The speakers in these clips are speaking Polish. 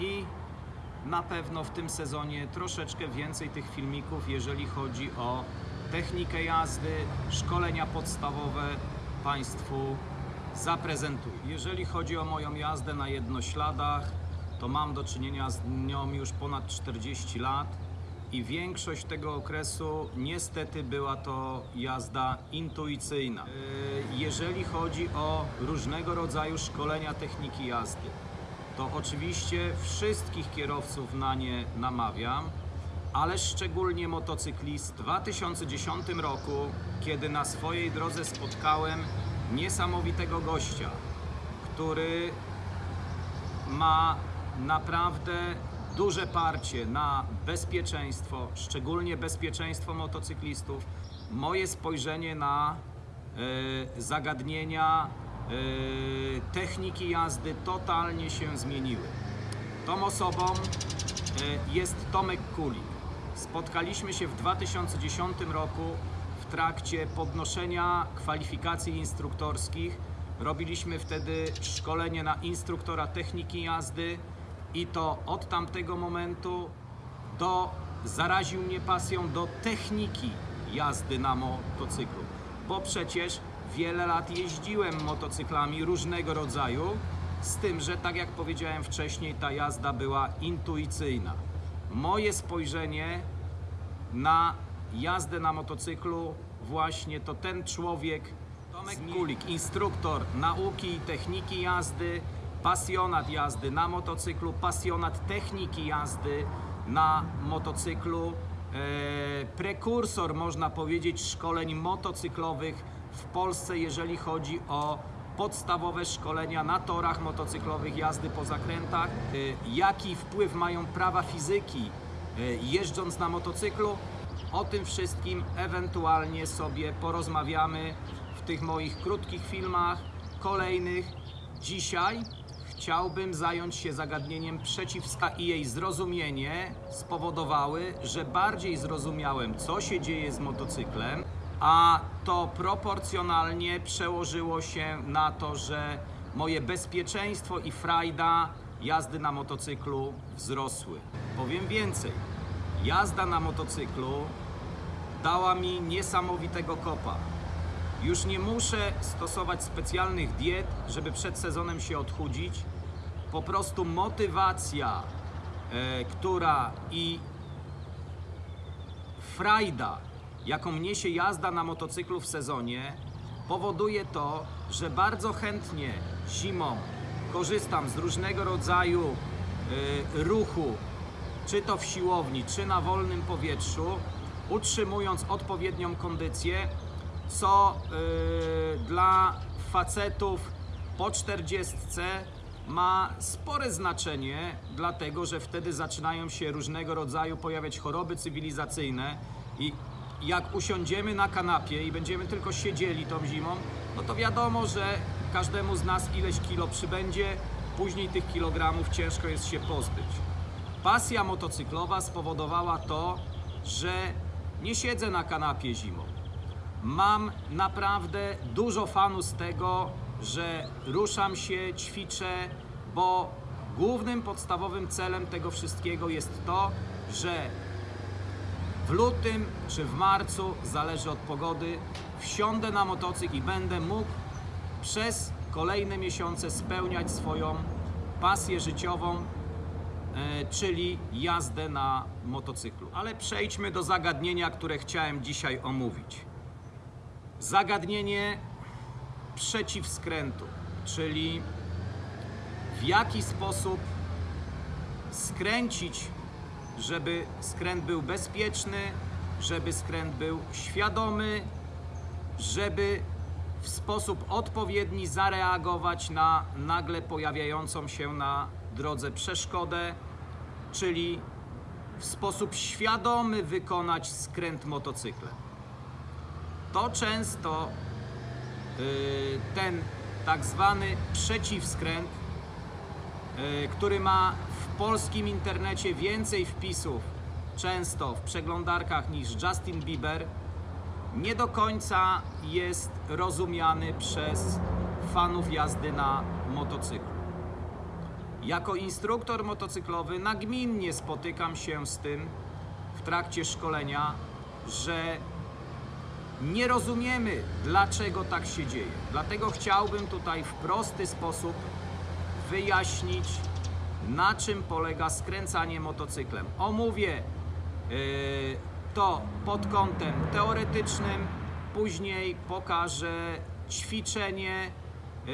i na pewno w tym sezonie troszeczkę więcej tych filmików, jeżeli chodzi o technikę jazdy, szkolenia podstawowe Państwu zaprezentuję. Jeżeli chodzi o moją jazdę na jednośladach, to mam do czynienia z nią już ponad 40 lat i większość tego okresu niestety była to jazda intuicyjna. Yy, Jeżeli chodzi o różnego rodzaju szkolenia techniki jazdy, to oczywiście wszystkich kierowców na nie namawiam, ale szczególnie motocyklist. W 2010 roku, kiedy na swojej drodze spotkałem niesamowitego gościa, który ma naprawdę duże parcie na bezpieczeństwo, szczególnie bezpieczeństwo motocyklistów. Moje spojrzenie na e, zagadnienia techniki jazdy totalnie się zmieniły. Tą osobą e, jest Tomek Kulik. Spotkaliśmy się w 2010 roku w trakcie podnoszenia kwalifikacji instruktorskich. Robiliśmy wtedy szkolenie na instruktora techniki jazdy i to od tamtego momentu do zaraził mnie pasją do techniki jazdy na motocyklu, bo przecież wiele lat jeździłem motocyklami różnego rodzaju, z tym, że tak jak powiedziałem wcześniej, ta jazda była intuicyjna. Moje spojrzenie na jazdę na motocyklu właśnie to ten człowiek, Tomek Kulik, instruktor nauki i techniki jazdy, pasjonat jazdy na motocyklu, pasjonat techniki jazdy na motocyklu, e, prekursor można powiedzieć szkoleń motocyklowych w Polsce, jeżeli chodzi o podstawowe szkolenia na torach motocyklowych, jazdy po zakrętach, e, jaki wpływ mają prawa fizyki e, jeżdżąc na motocyklu. O tym wszystkim ewentualnie sobie porozmawiamy w tych moich krótkich filmach, kolejnych. Dzisiaj chciałbym zająć się zagadnieniem przeciwska i jej zrozumienie spowodowały, że bardziej zrozumiałem, co się dzieje z motocyklem, a to proporcjonalnie przełożyło się na to, że moje bezpieczeństwo i frajda jazdy na motocyklu wzrosły. Powiem więcej, jazda na motocyklu dała mi niesamowitego kopa. Już nie muszę stosować specjalnych diet, żeby przed sezonem się odchudzić. Po prostu motywacja, e, która i frajda, jaką niesie jazda na motocyklu w sezonie, powoduje to, że bardzo chętnie zimą korzystam z różnego rodzaju e, ruchu, czy to w siłowni, czy na wolnym powietrzu, utrzymując odpowiednią kondycję, co y, dla facetów po 40 ma spore znaczenie, dlatego że wtedy zaczynają się różnego rodzaju pojawiać choroby cywilizacyjne i jak usiądziemy na kanapie i będziemy tylko siedzieli tą zimą, no to wiadomo, że każdemu z nas ileś kilo przybędzie, później tych kilogramów ciężko jest się pozbyć. Pasja motocyklowa spowodowała to, że nie siedzę na kanapie zimą. Mam naprawdę dużo fanu z tego, że ruszam się, ćwiczę, bo głównym podstawowym celem tego wszystkiego jest to, że w lutym czy w marcu, zależy od pogody, wsiądę na motocykl i będę mógł przez kolejne miesiące spełniać swoją pasję życiową, e, czyli jazdę na motocyklu. Ale przejdźmy do zagadnienia, które chciałem dzisiaj omówić. Zagadnienie przeciwskrętu, czyli w jaki sposób skręcić, żeby skręt był bezpieczny, żeby skręt był świadomy, żeby w sposób odpowiedni zareagować na nagle pojawiającą się na drodze przeszkodę, czyli w sposób świadomy wykonać skręt motocyklem. To często y, ten tak zwany przeciwskręt, y, który ma polskim internecie więcej wpisów często w przeglądarkach niż Justin Bieber, nie do końca jest rozumiany przez fanów jazdy na motocyklu. Jako instruktor motocyklowy nagminnie spotykam się z tym w trakcie szkolenia, że nie rozumiemy, dlaczego tak się dzieje. Dlatego chciałbym tutaj w prosty sposób wyjaśnić, na czym polega skręcanie motocyklem. Omówię yy, to pod kątem teoretycznym, później pokażę ćwiczenie, yy,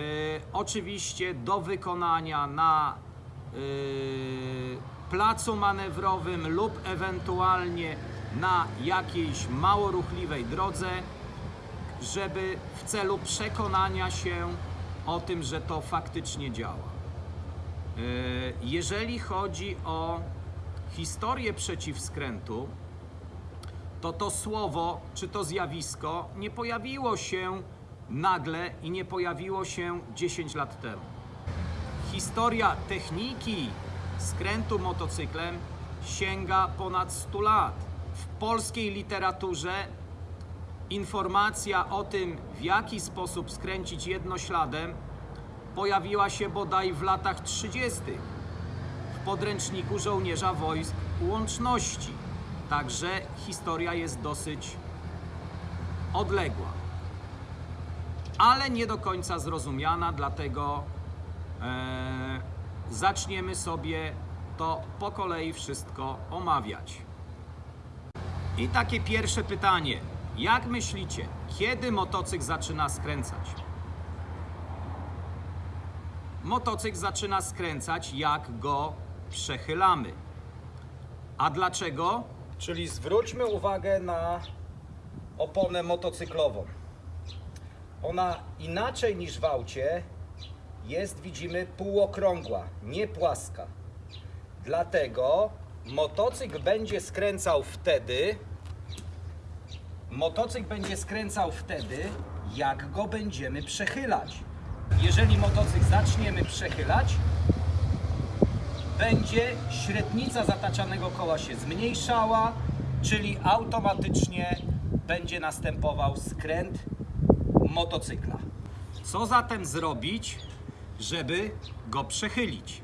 oczywiście do wykonania na yy, placu manewrowym lub ewentualnie na jakiejś mało ruchliwej drodze, żeby w celu przekonania się o tym, że to faktycznie działa. Yy, Jeżeli chodzi o historię przeciwskrętu, to to słowo czy to zjawisko nie pojawiło się nagle i nie pojawiło się 10 lat temu. Historia techniki skrętu motocyklem sięga ponad 100 lat. W polskiej literaturze informacja o tym, w jaki sposób skręcić jednośladem, pojawiła się bodaj w latach 30. w podręczniku żołnierza wojsk łączności. Także historia jest dosyć odległa, ale nie do końca zrozumiana, dlatego e, zaczniemy sobie to po kolei wszystko omawiać. I takie pierwsze pytanie. Jak myślicie, kiedy motocykl zaczyna skręcać? Motocykl zaczyna skręcać, jak go przechylamy. A dlaczego? Czyli zwróćmy uwagę na oponę motocyklową. Ona inaczej niż w aucie jest, widzimy, półokrągła, nie płaska. Dlatego motocykl będzie skręcał wtedy, motocykl będzie skręcał wtedy, jak go będziemy przechylać. Jeżeli motocykl zaczniemy przechylać, będzie średnica zataczanego koła się zmniejszała, czyli automatycznie będzie następował skręt motocykla. Co zatem zrobić, żeby go przechylić?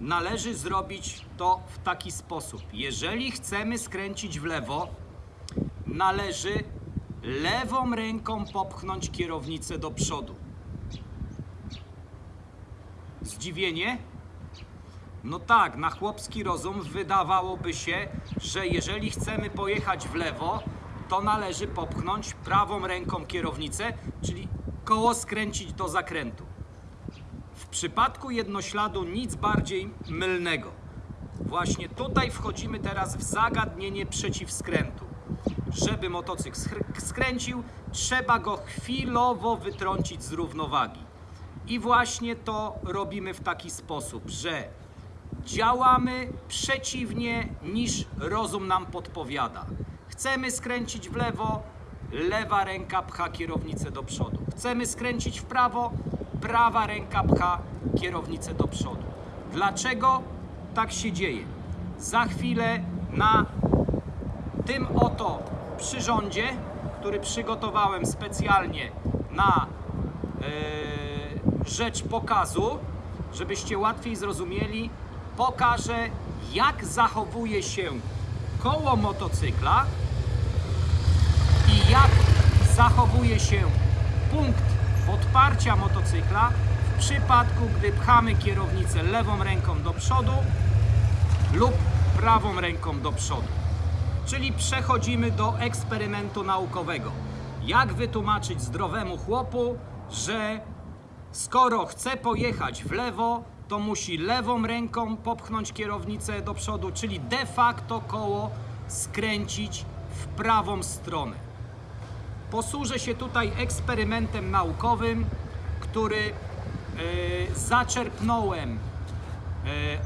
Należy zrobić to w taki sposób. Jeżeli chcemy skręcić w lewo, należy lewą ręką popchnąć kierownicę do przodu. Zdziwienie? No tak, na chłopski rozum wydawałoby się, że jeżeli chcemy pojechać w lewo, to należy popchnąć prawą ręką kierownicę, czyli koło skręcić do zakrętu. W przypadku jednośladu nic bardziej mylnego. Właśnie tutaj wchodzimy teraz w zagadnienie przeciwskrętu. Żeby motocykl skręcił, trzeba go chwilowo wytrącić z równowagi. I właśnie to robimy w taki sposób, że działamy przeciwnie niż rozum nam podpowiada. Chcemy skręcić w lewo, lewa ręka pcha kierownicę do przodu. Chcemy skręcić w prawo, prawa ręka pcha kierownicę do przodu. Dlaczego tak się dzieje? Za chwilę na tym oto przyrządzie, który przygotowałem specjalnie na e, rzecz pokazu, żebyście łatwiej zrozumieli, pokażę jak zachowuje się koło motocykla i jak zachowuje się punkt podparcia motocykla w przypadku, gdy pchamy kierownicę lewą ręką do przodu lub prawą ręką do przodu. Czyli przechodzimy do eksperymentu naukowego. Jak wytłumaczyć zdrowemu chłopu, że skoro chce pojechać w lewo, to musi lewą ręką popchnąć kierownicę do przodu, czyli de facto koło skręcić w prawą stronę. Posłużę się tutaj eksperymentem naukowym, który e, zaczerpnąłem e,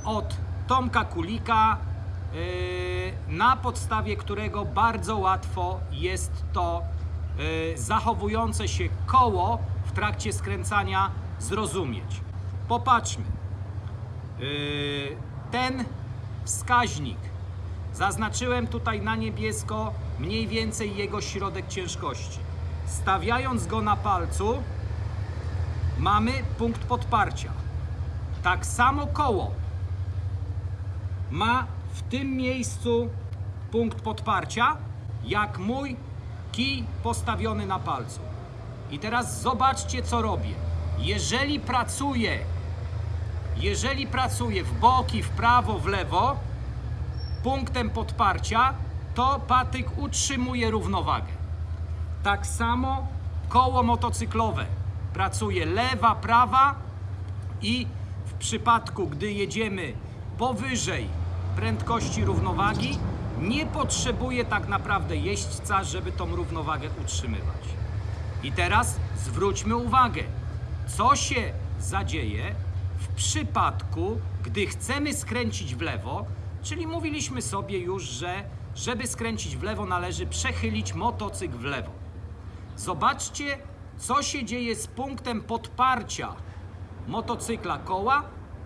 od Tomka Kulika, e, na podstawie którego bardzo łatwo jest to zachowujące się koło w trakcie skręcania zrozumieć. Popatrzmy. E, Ten wskaźnik Zaznaczyłem tutaj na niebiesko mniej więcej jego środek ciężkości. Stawiając go na palcu, mamy punkt podparcia. Tak samo koło ma w tym miejscu punkt podparcia, jak mój kij postawiony na palcu. I teraz zobaczcie, co robię. Jeżeli pracuję, jeżeli pracuję w boki, w prawo, w lewo, punktem podparcia, to patyk utrzymuje równowagę. Tak samo koło motocyklowe. Pracuje lewa, prawa i w przypadku, gdy jedziemy powyżej prędkości równowagi, nie potrzebuje tak naprawdę jeźdźca, żeby tą równowagę utrzymywać. I teraz zwróćmy uwagę, co się zadzieje w przypadku, gdy chcemy skręcić w lewo, czyli mówiliśmy sobie już, że żeby skręcić w lewo należy przechylić motocykl w lewo. Zobaczcie, co się dzieje z punktem podparcia motocykla koła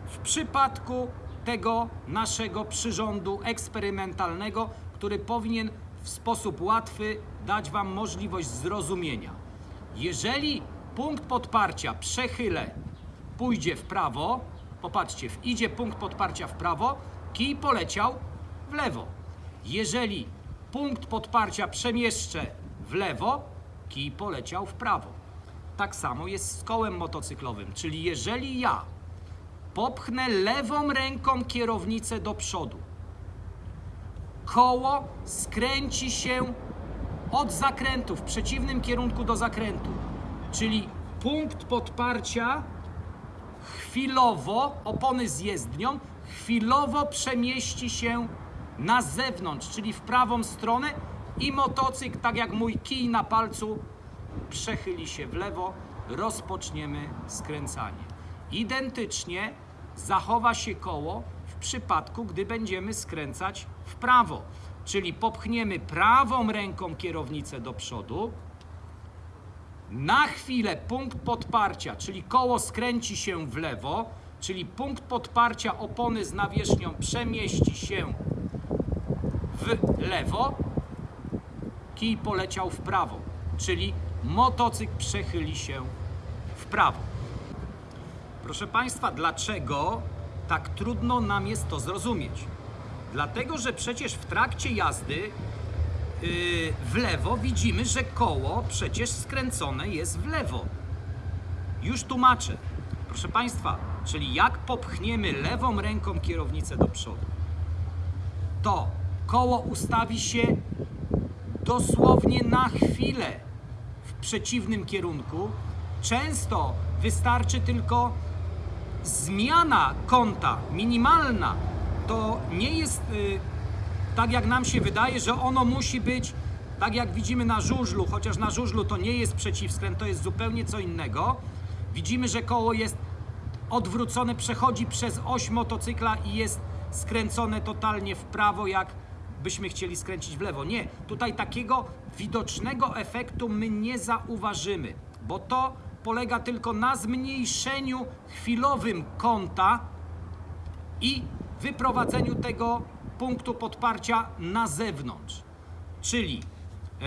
w przypadku tego naszego przyrządu eksperymentalnego, który powinien w sposób łatwy dać Wam możliwość zrozumienia. Jeżeli punkt podparcia przechylę pójdzie w prawo, popatrzcie, idzie punkt podparcia w prawo, kij poleciał w lewo. Jeżeli punkt podparcia przemieszczę w lewo, kij poleciał w prawo. Tak samo jest z kołem motocyklowym, czyli jeżeli ja popchnę lewą ręką kierownicę do przodu, koło skręci się od zakrętu w przeciwnym kierunku do zakrętu. Czyli punkt podparcia chwilowo, opony z jezdnią, chwilowo przemieści się na zewnątrz, czyli w prawą stronę i motocykl, tak jak mój kij na palcu, przechyli się w lewo, rozpoczniemy skręcanie. Identycznie zachowa się koło w przypadku, gdy będziemy skręcać w prawo. Czyli popchniemy prawą ręką kierownicę do przodu, na chwilę punkt podparcia, czyli koło skręci się w lewo, czyli punkt podparcia opony z nawierzchnią przemieści się w lewo, kij poleciał w prawo, czyli motocykl przechyli się w prawo. Proszę Państwa, dlaczego tak trudno nam jest to zrozumieć? Dlatego, że przecież w trakcie jazdy yy, w lewo widzimy, że koło przecież skręcone jest w lewo. Już tłumaczę. Proszę Państwa, czyli jak popchniemy lewą ręką kierownicę do przodu, to koło ustawi się dosłownie na chwilę w przeciwnym kierunku. Często wystarczy tylko zmiana kąta, minimalna. To nie jest y, tak, jak nam się wydaje, że ono musi być tak, jak widzimy na żużlu, chociaż na żużlu to nie jest przeciwskręt, to jest zupełnie co innego. Widzimy, że koło jest odwrócone, przechodzi przez oś motocykla i jest skręcone totalnie w prawo, jak byśmy chcieli skręcić w lewo. Nie, tutaj takiego widocznego efektu my nie zauważymy, bo to polega tylko na zmniejszeniu chwilowym kąta i wyprowadzeniu tego punktu podparcia na zewnątrz. Czyli e,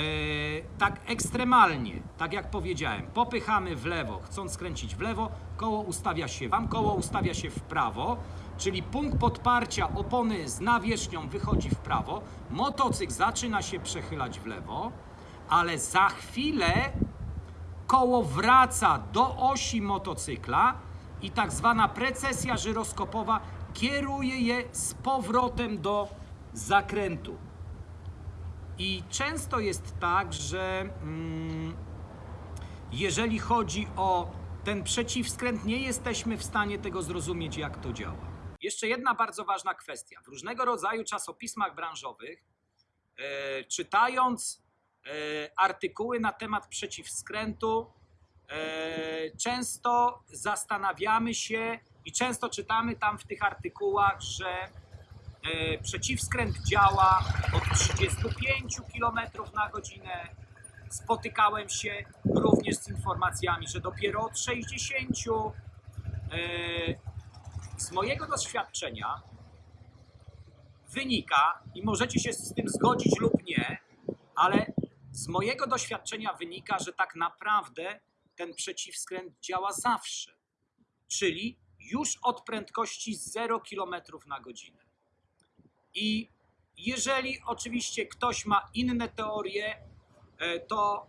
tak ekstremalnie, tak jak powiedziałem, popychamy w lewo, chcąc skręcić w lewo, koło ustawia się wam, koło ustawia się w prawo, czyli punkt podparcia opony z nawierzchnią wychodzi w prawo, motocykl zaczyna się przechylać w lewo, ale za chwilę koło wraca do osi motocykla i tak zwana precesja żyroskopowa kieruje je z powrotem do zakrętu. I często jest tak, że mm, jeżeli chodzi o ten przeciwskręt, nie jesteśmy w stanie tego zrozumieć, jak to działa. Jeszcze jedna bardzo ważna kwestia. W różnego rodzaju czasopismach branżowych, e, czytając e, artykuły na temat przeciwskrętu, e, często zastanawiamy się i często czytamy tam w tych artykułach, że e, przeciwskręt działa od 35 km na godzinę. Spotykałem się również z informacjami, że dopiero od 60. E, Z mojego doświadczenia wynika, i możecie się z tym zgodzić lub nie, ale z mojego doświadczenia wynika, że tak naprawdę ten przeciwskręt działa zawsze. Czyli już od prędkości 0 km na godzinę. I jeżeli oczywiście ktoś ma inne teorie, e, to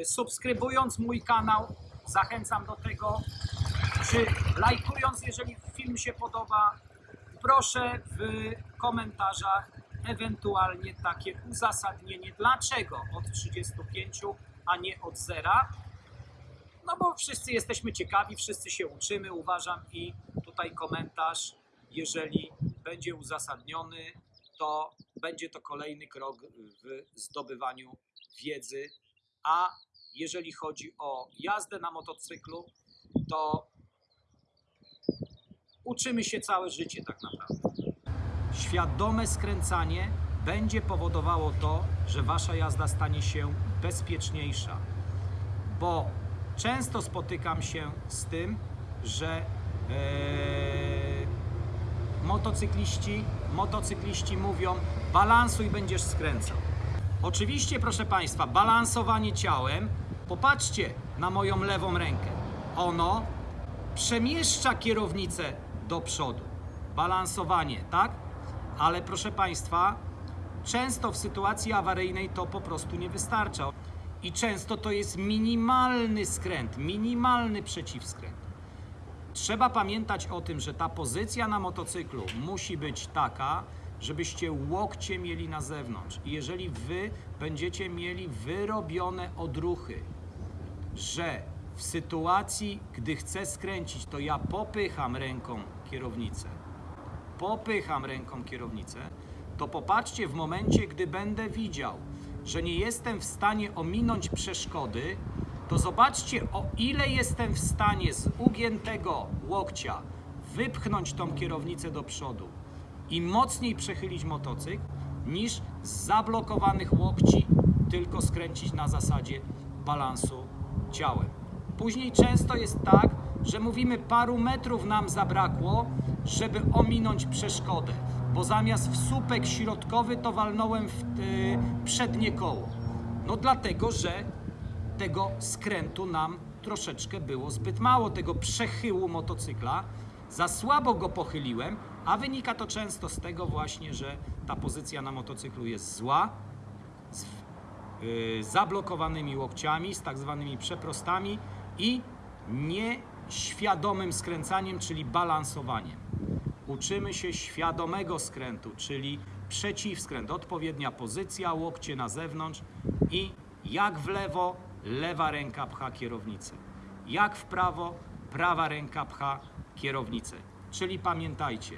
e, subskrybując mój kanał, zachęcam do tego, czy lajkując, jeżeli film się podoba, proszę w komentarzach ewentualnie takie uzasadnienie, dlaczego od 35, a nie od zera. No bo wszyscy jesteśmy ciekawi, wszyscy się uczymy, uważam, i tutaj komentarz, jeżeli będzie uzasadniony, to będzie to kolejny krok w zdobywaniu wiedzy. A jeżeli chodzi o jazdę na motocyklu, to uczymy się całe życie tak naprawdę. Świadome skręcanie będzie powodowało to, że wasza jazda stanie się bezpieczniejsza bo często spotykam się z tym, że e, motocykliści, motocykliści mówią balansuj, będziesz skręcał. Oczywiście, proszę Państwa, balansowanie ciałem, popatrzcie na moją lewą rękę. Ono przemieszcza kierownicę do przodu. Balansowanie, tak? Ale proszę Państwa, często w sytuacji awaryjnej to po prostu nie wystarcza. I często to jest minimalny skręt, minimalny przeciwskręt. Trzeba pamiętać o tym, że ta pozycja na motocyklu musi być taka, żebyście łokcie mieli na zewnątrz. I jeżeli wy będziecie mieli wyrobione odruchy, że w sytuacji, gdy chcę skręcić, to ja popycham ręką kierownicę, popycham ręką kierownicę, to popatrzcie w momencie, gdy będę widział, że nie jestem w stanie ominąć przeszkody, to zobaczcie, o ile jestem w stanie z ugiętego łokcia wypchnąć tą kierownicę do przodu i mocniej przechylić motocykl, niż z zablokowanych łokci tylko skręcić na zasadzie balansu ciałem. Później często jest tak, że mówimy paru metrów nam zabrakło, żeby ominąć przeszkodę, bo zamiast w słupek środkowy to walnąłem w y, przednie koło. No dlatego, że tego skrętu nam troszeczkę było zbyt mało, tego przechyłu motocykla. Za słabo go pochyliłem, a wynika to często z tego właśnie, że ta pozycja na motocyklu jest zła, z y, zablokowanymi łokciami, z tak zwanymi przeprostami i nieświadomym skręcaniem, czyli balansowaniem. Uczymy się świadomego skrętu, czyli przeciwskręt, odpowiednia pozycja, łokcie na zewnątrz i jak w lewo, lewa ręka pcha kierownicę. Jak w prawo, prawa ręka pcha kierownicę. Czyli pamiętajcie,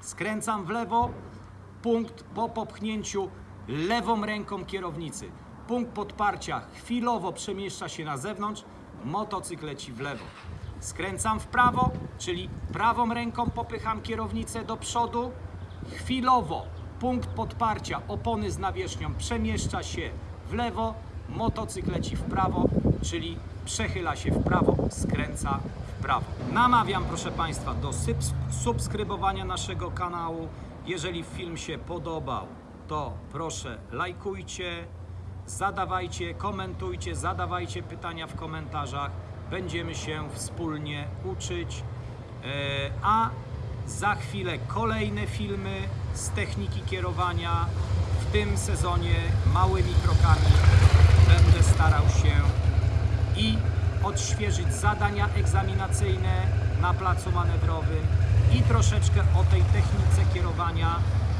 skręcam w lewo, punkt po popchnięciu lewą ręką kierownicy. Punkt podparcia chwilowo przemieszcza się na zewnątrz, motocykl leci w lewo. Skręcam w prawo, czyli prawą ręką popycham kierownicę do przodu. Chwilowo punkt podparcia opony z nawierzchnią przemieszcza się w lewo, motocykl leci w prawo, czyli przechyla się w prawo, skręca w prawo. Namawiam, proszę Państwa, do subskrybowania naszego kanału. Jeżeli film się podobał, to proszę lajkujcie, zadawajcie, komentujcie, zadawajcie pytania w komentarzach. Będziemy się wspólnie uczyć. E, A za chwilę kolejne filmy z techniki kierowania. W tym sezonie małymi krokami będę starał się i odświeżyć zadania egzaminacyjne na placu manewrowym i troszeczkę o tej technice kierowania,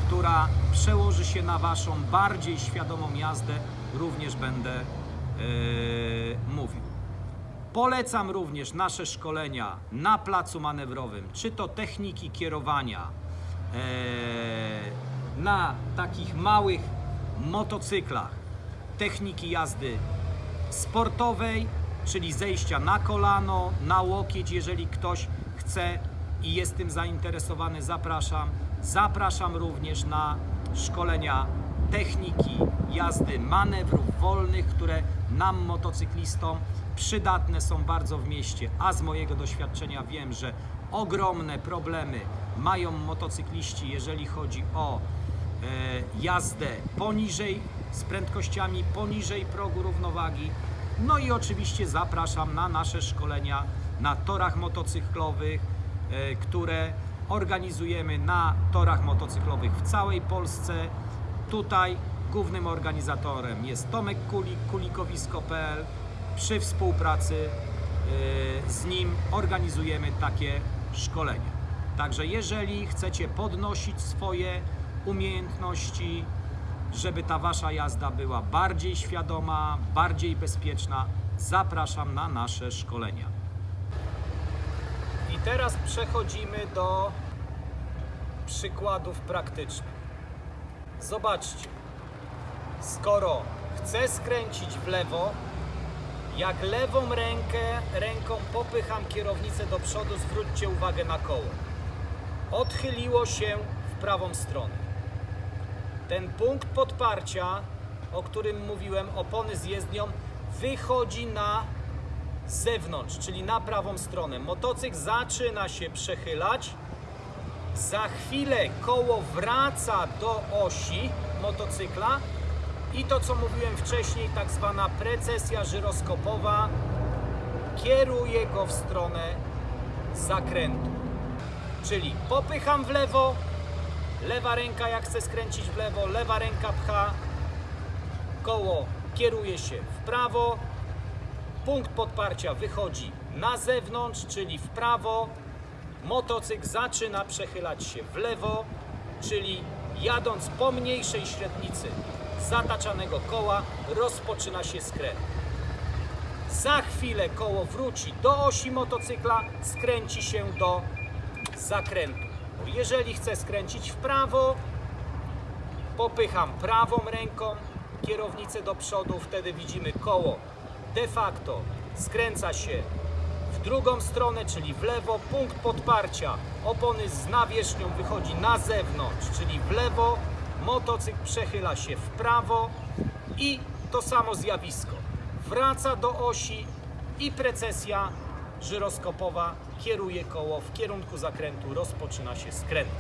która przełoży się na Waszą bardziej świadomą jazdę, również będę e, mówił. Polecam również nasze szkolenia na placu manewrowym, czy to techniki kierowania e, na takich małych motocyklach, techniki jazdy sportowej, czyli zejścia na kolano, na łokieć, jeżeli ktoś chce i jest tym zainteresowany, zapraszam. Zapraszam również na szkolenia techniki jazdy manewrów wolnych, które nam motocyklistom przydatne są bardzo w mieście, a z mojego doświadczenia wiem, że ogromne problemy mają motocykliści, jeżeli chodzi o e, jazdę poniżej, z prędkościami poniżej progu równowagi. No i oczywiście zapraszam na nasze szkolenia na torach motocyklowych, e, które organizujemy na torach motocyklowych w całej Polsce. Tutaj głównym organizatorem jest Tomek Kulik, kulikowisko.pl. Przy współpracy y, z nim organizujemy takie szkolenia. Także jeżeli chcecie podnosić swoje umiejętności, żeby ta wasza jazda była bardziej świadoma, bardziej bezpieczna, zapraszam na nasze szkolenia. I teraz przechodzimy do przykładów praktycznych. Zobaczcie, skoro chcę skręcić w lewo, jak lewą rękę, ręką popycham kierownicę do przodu, zwróćcie uwagę na koło. Odchyliło się w prawą stronę. Ten punkt podparcia, o którym mówiłem, opony z jezdnią, wychodzi na zewnątrz, czyli na prawą stronę. Motocykl zaczyna się przechylać, za chwilę koło wraca do osi motocykla i to co mówiłem wcześniej, tak zwana precesja żyroskopowa kieruje go w stronę zakrętu. Czyli popycham w lewo, lewa ręka jak chcę skręcić w lewo, lewa ręka pcha, koło kieruje się w prawo, punkt podparcia wychodzi na zewnątrz, czyli w prawo, motocykl zaczyna przechylać się w lewo, czyli jadąc po mniejszej średnicy zataczanego koła rozpoczyna się skręt. Za chwilę koło wróci do osi motocykla, skręci się do zakrętu. Jeżeli chcę skręcić w prawo, popycham prawą ręką kierownicę do przodu, wtedy widzimy koło de facto skręca się w drugą stronę, czyli w lewo, punkt podparcia opony z nawierzchnią wychodzi na zewnątrz, czyli w lewo, motocykl przechyla się w prawo i to samo zjawisko. Wraca do osi i precesja żyroskopowa kieruje koło w kierunku zakrętu, rozpoczyna się skręt.